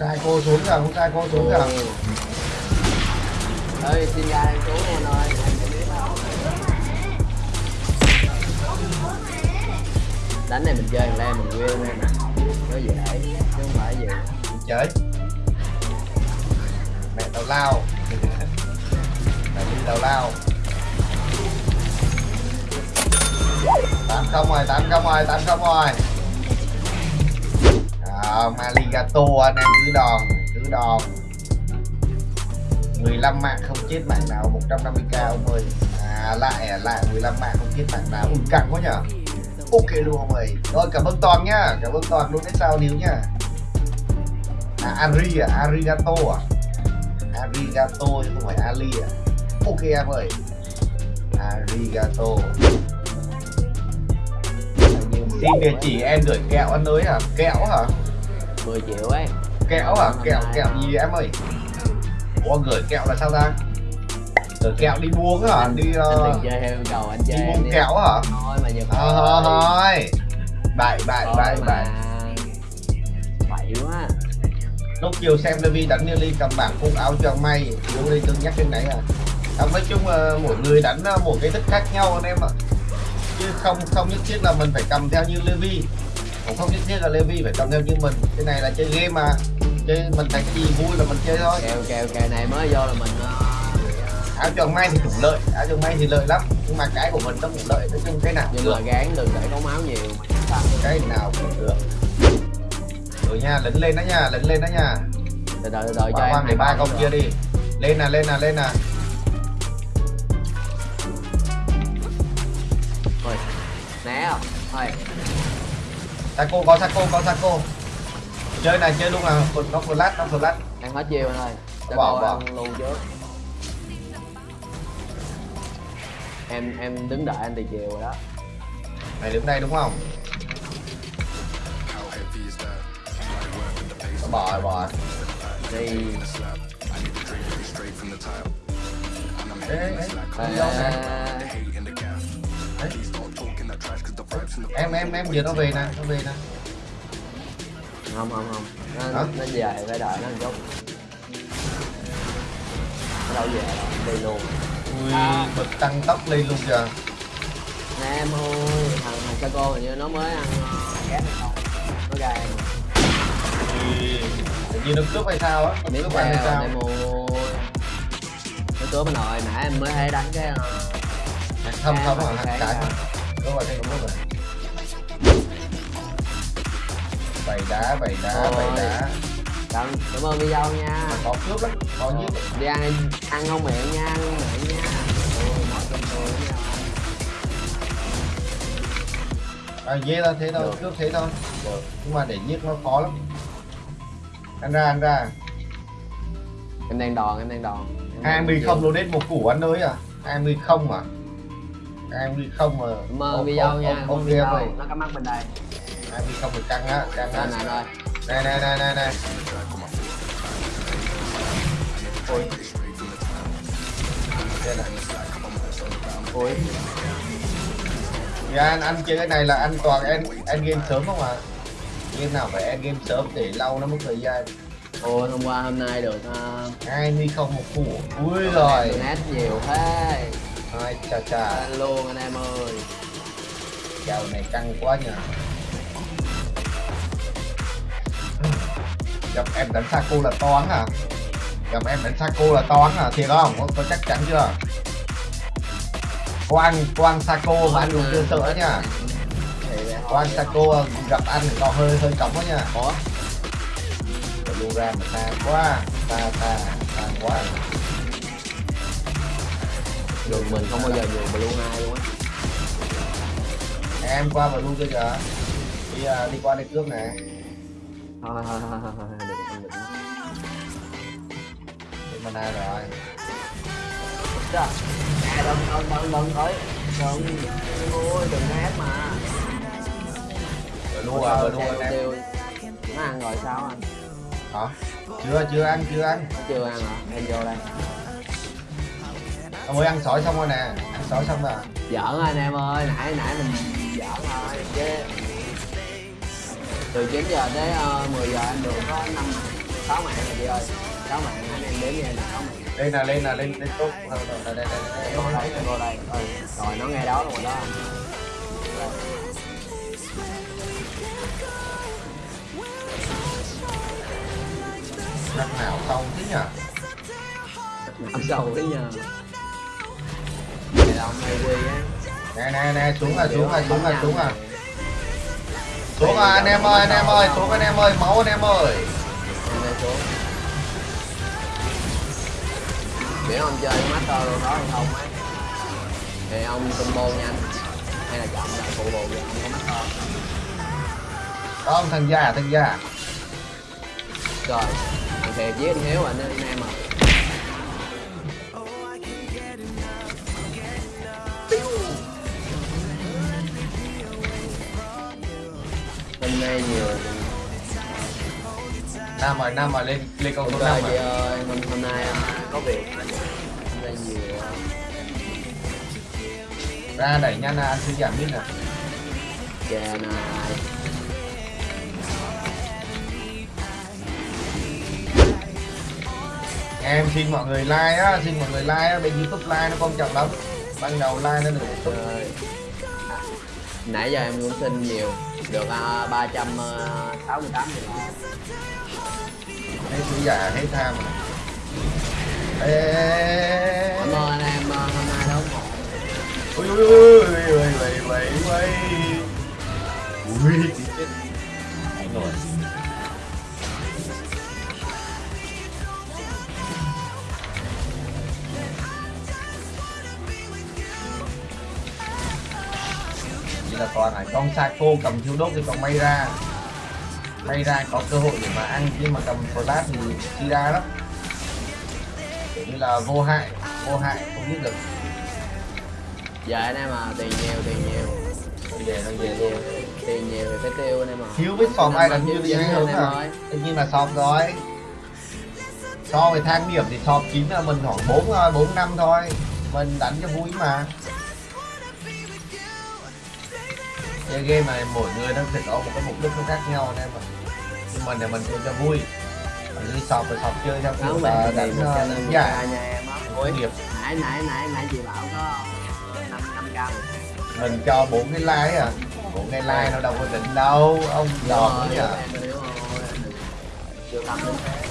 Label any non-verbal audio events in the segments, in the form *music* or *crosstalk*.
sai cô xuống kìa không sai cô xuống kìa. Ơi xin ra em xuống em ơi đánh này mình chơi thằng lem mình win em nè. Nó dễ chứ không phải gì. Chơi. Mẹ tao lao. Mẹ đi tao lao. Tám không rồi tám không rồi tám không rồi ờ, Maligato anh em cứ đòn cứ đòn. 15 mạng không chết mạng nào 150k ông ơi. À lại lại 15 mạng không chết mạng nào. Ui căng quá nhở. Ok luôn ông ơi. Rồi cảm ơn toàn nhá. Cảm ơn toàn luôn đến sao níu nhá. À Ari à Arigato à. Arigato chứ không phải Ali à. Ok em ơi. Arigato. Xin địa chỉ em gửi kẹo anh ơi hả? Kẹo hả? 10 triệu ấy. Kẹo hả kẹo kẹo gì em ơi? Ủa gửi kẹo là sao ta? Gửi kẹo đi buông hả? đi anh uh, đừng chơi theo cầu anh chơi đi buông đi. kẹo hả? Thôi mà giờ ờ thôi thôi. Bậy bậy bậy bậy. Bậy quá. Lúc chiều xem Levi đánh Nelly cầm bảng phun áo cho may. Vô đây cân nhắc cái này à. Không nói chung là mỗi người đánh ờ, một cái thích khác nhau anh em ạ. Chứ không không nhất thiết là mình phải cầm theo như Levi cũng không nhất thiết là Levi phải cầm theo như mình. Cái này là chơi game mà. Chơi mình thấy gì vui là mình chơi thôi. Kèo kèo kèo này mới vô là mình ờ, áo choàng may thì cũng lợi. Áo choàng may thì lợi lắm. Nhưng mà cái của mình nó cũng lợi. Nói chung cái nào nhưng mà gán đừng để có máu nhiều. Cái nào cũng được. Rồi nha lấn lên đó nha lấn lên đó nha. Từ từ từ cho em hai ba công kia đi. Lên nè lên nè lên nè Saco có Saco có Saco chơi này chơi luôn à nó flash nó flash ăn hết chiêu anh ơi cho Bỏ, bỏ. ăn luôn trước. Em em đứng đợi anh từ chiều rồi đó. Mày đứng đây đúng không? Bỏ rồi, bỏ đi. Ê, ê, ê, em em em giờ nó về nè nó về nè. Không không không. Nó, Hả? nó về phải đợi nó một chút. Nó đâu về? Đi luôn. Ui À. bật tăng tốc lên luôn nè em ơi thằng thằng Saco hình như nó mới ăn uh, ghét không? Nó ra em nhiên nó cướp hay sao á? Biết cướp hay sao em ơi nó cướp anh rồi nãy em mới thấy đánh cái ờ, không không mà cái cái- mà đúng rồi đúng rồi bày đá bày đá bày đá. Cảm cảm ơn video nha. Có cướp lắm có như đi ăn ăn không miệng nha ăn không miệng nha. À dễ là thế thôi Được. cướp thế thôi. Nhưng mà để giết nó khó lắm. Ăn ra ăn ra. Em đang đòn em đang đòn. 20 chịu. không luôn đến một củ ăn ơi à. 20 không mà 20 không mà. Ông- video nha ông- không ông video nó có mắt bên đây 20 không thì căng á căng á. Này này này này này này. Ôi. Đây này ui Thì anh anh chơi cái này là anh toàn end end game sớm không à game nào phải end game sớm để lâu nó mất thời gian? Ôi hôm qua hôm nay được uh, 20 không một củ. Ui rồi. donate nhiều thế. Ai chà chà. Luôn anh em ơi. Kèo này căng quá nhỉ gặp em đánh Saco là toán à? Gặp em đánh Saco là toán à? Thiệt không? Có, có chắc chắn chưa? Có có ăn Saco mà anh cũng chưa sợ nha. Có ăn Saco gặp ăn thì có hơi hơi cống đó nha. Rồi lưu ra mà xa quá xa xa xa quá. Đường mình không bao giờ đường blue hai luôn á. Em qua và lưu cho đi à, đi qua đây cướp nè thôi thôi thôi thôi thôi đừng đừng đừng Cái mana rồi Trời, nè đừng đừng đừng đừng thôi đừng ôi đừng né mà rồi lưu à rồi lưu anh em tiêu nó ăn rồi sao anh hả chưa chưa ăn chưa ăn chưa ăn hả em vô đây ông ơi ăn sỏi xong rồi nè ăn sỏi xong rồi giỡn anh em ơi nãy nãy mình giỡn thôi chứ từ 9 giờ tới uh, 10 giờ anh được có 5 sáu mạng rồi chị ơi. Sáu mạng anh em đếm nha là sáu mạng lên là lên là lên lên tốt đâu, đây đây đây vô đây vô đây. Ừ. rồi nó nghe đó rồi đó. Năm nào xong thế nhỉ làm sâu là ông hay quy á. Nè nè nè xuống là xuống là xuống là xuống à xuống à anh em ơi anh em ơi xuống anh em ơi máu anh em ơi. Biết ông chơi master luôn đó không á thì ông combo nhanh hay là chọn là phụ bù cho ông có. Master không thằng già thằng già. Rồi thằng thiệt với anh hiếu anh em à hôm nay nhiều nam rồi nam rồi lên lên câu số năm rồi ơi hôm, hôm nay à, có việc. Hôm nay nhiều à, ra đẩy nhanh ăn suy giảm biết nè chà này. Em xin mọi người like á xin mọi người like á bên youtube like nó quan trọng lắm. Ban đầu like nó được nãy giờ em cũng xin nhiều được uh, 368 nghìn. Hết suy giả hết tham rồi ê, ê, ê, ê. cảm ơn em uh, hôm nay ủng hộ. Ui ui ui ui ui ui ui ui con Saco cầm thiếu đốt thì còn may ra. May ra có cơ hội để mà ăn nhưng mà cầm flash thì chi ra lắm. Kiểu như là vô hại vô hại không biết được. Giờ anh em à tiền nhiều tiền nhiều. Về nó về luôn nhiều tiền nhiều thì phải tiêu anh em à thiếu biết sòm ai đánh Năm như gì hay em à tất nhiên là sòm rồi. So với thang điểm thì sòm chín là mình khoảng bốn thôi bốn năm thôi. Mình đánh cho vui mà chơi game này mỗi người nó sẽ có một cái mục đích nó khác nhau anh em ạ. Nhưng mình thì mình chơi cho vui còn như sọp thì sọp chơi theo kiểu là đánh ờ, k nha em á nghiệp nãy nãy nãy nãy chị bảo có năm năm k mình cho bốn cái like à bốn cái like nó đâu có định đâu ông rồi rồi tâm đến thế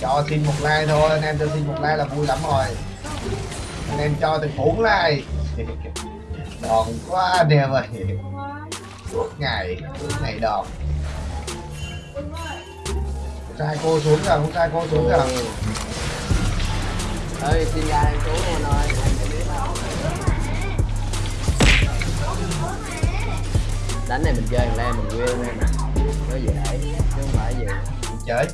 cho xin một like thôi anh em cho xin một like là vui lắm rồi. Anh em cho từ bốn like. *laughs* Đòn quá em ơi suốt ngày suốt ngày đòn trai cô xuống rồi con trai cô xuống rồi Ừ. ơi xin ra em xuống ơi em đó đánh này mình chơi thằng mình win em nè. Nó dễ chứ không phải gì. Chơi.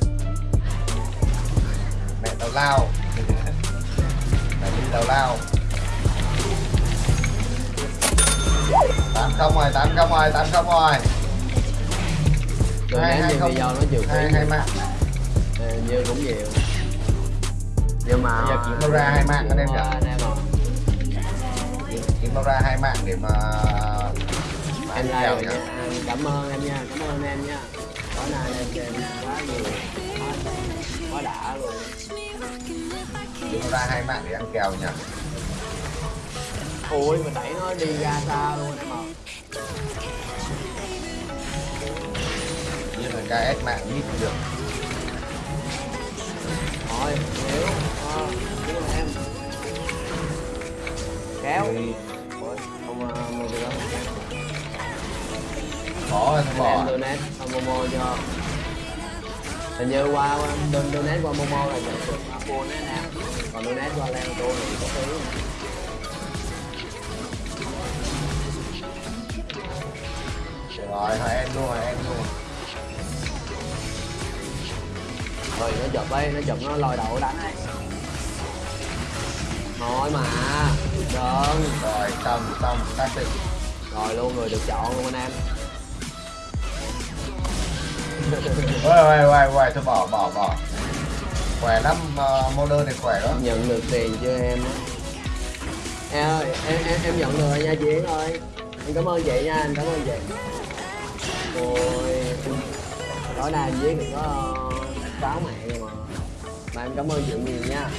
Mẹ tao lao. *laughs* Mẹ đi tao lao tám không rồi tám không rồi tám không rồi. Hai- hai không- video nó phí hai hai mạng. Ờ, như cũng nhiều. Nhưng mà Bây giờ kiếm đâu ra hai mạng anh em nhỉ? anh em à kiếm nó ra hai mạng để mà em nhỉ? À, cảm ơn em nha cảm ơn em nha. Có nay em chơi quá nhiều quá, quá đã luôn. Kiếm nó ra hai mạng để ăn kèo nhỉ ui mà đẩy nó đi ra xa luôn ạ như là KS mạng ít được. Thôi hiểu. Ờ hiểu mà em. Kéo. Thì ui không ờ, mua cái đó là anh bỏ em donate qua momo cho. Hình như qua don donate qua momo là nhận được anh em. Còn donate qua leo tô thì có phí rồi hai em luôn hai em luôn. Rồi nó chụp ấy nó chụp nó lòi đầu đánh ấy. Thôi mà đơn rồi xong xong định rồi luôn người được chọn luôn anh em. Ôi ôi ôi ôi thôi bỏ bỏ bỏ. Khỏe lắm uh, model này khỏe lắm. Nhận được tiền chưa em? Em ơi em em em nhận được rồi nha chị ơi. Em cảm ơn chị nha em cảm ơn chị ôi tối nay viết được có cáo mẹ rồi mà. Mà em cảm ơn chị nhiều nha.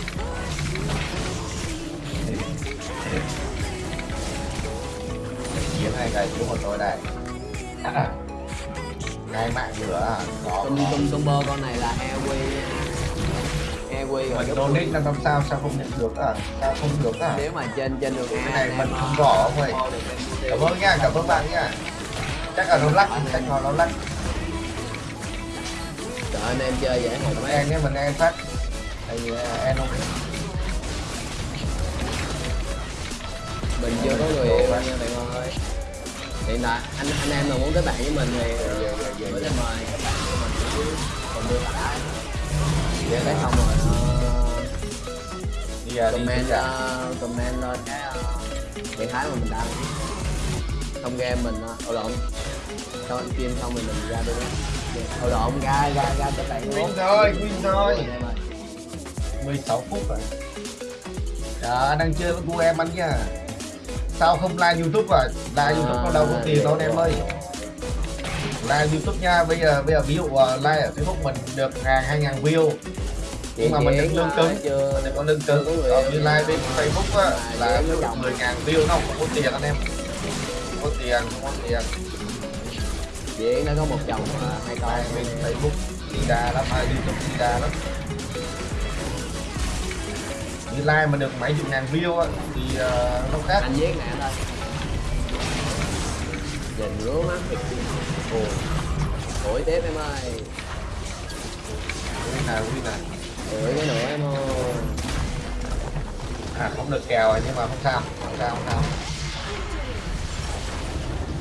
Chiến hai cái chú của tôi đây. *coughs* Hai mạng nữa có tung tung bơ con này là Airway nha. Airway rồi mình donate là làm sao sao không nhận được à? Sao không được à? Nếu mà trên trên đường A cái này mình em, không rõ được YouTube. cảm ơn nha cảm ơn bạn nha chắc là nó lắc chắc là nó lắc. Trời anh em chơi hồn mình mấy en nhé mình en phát. Tại vì en không mình chưa có người yêu nha bạn ơi. Hiện tại anh anh em mà muốn kết bạn với mình thì gửi lên mời các bạn của mình còn đưa lại Vậy cái là xong rồi. Ờ, đi à, đi comment à. ờ, comment lên cái ờ, trạng thái mà mình đăng xong game mình uh, lộn sau anh stream xong rồi mình ra đưa Ồ lộn ra ra ra các bạn win rồi win rồi Anh em ơi. 16 phút rồi. Trời anh đang chơi với cô em anh nha. Sao không like youtube à? Like youtube có đâu có tiền đâu anh em ơi. Like youtube nha. Bây giờ bây giờ ví dụ uh, like ở facebook mình được ngàn hai ngàn view. Nhưng mà mình được lương cứng. Mình được có lương cứng. Còn như like bên facebook á Là. 10 ngàn view nó không có tiền anh em có tiền không có tiền Diễn nó có một chồng mà hai con bên facebook đi đà lắm à, youtube đi đà lắm. Như like mà được mấy chục ngàn view á thì uh, nó khác. Anh viết nè anh ơi nhìn ngứa mắt ồ tuổi tiếp em ơi. Win nào win nào? Tuổi cái nữa em ơi. À không được kèo rồi nhưng mà không sao không sao không sao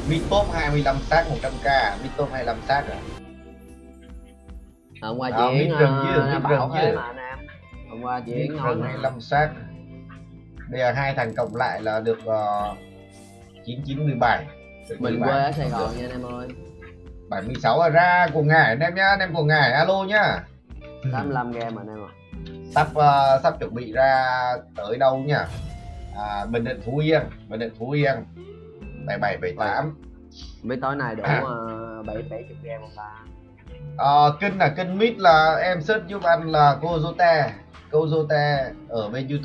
mid top 25 sát 100k mid top 25 sát rồi hôm qua Đó, biết rừng chứ, ờ, biết bảo rừng thế mà anh em hôm qua diễn nói rừng mà 25 sát bây giờ hai thằng cộng lại là được uh, 9917 được mình 17. quê ở sài gòn nha anh em ơi. 76 là ra của ngải anh em nhá anh em của ngải alo nhá. 85 game mà anh em ạ. Sắp ờ, sắp chuẩn bị ra tới đâu nhá? À, bình định phú yên bình định phú yên 77 78 mấy tối nay đủ À. uh, bảy bảy chục game không ta? Ờ, kênh là kênh mid là em search giúp anh là cô Zote cô Zote ở bên youtube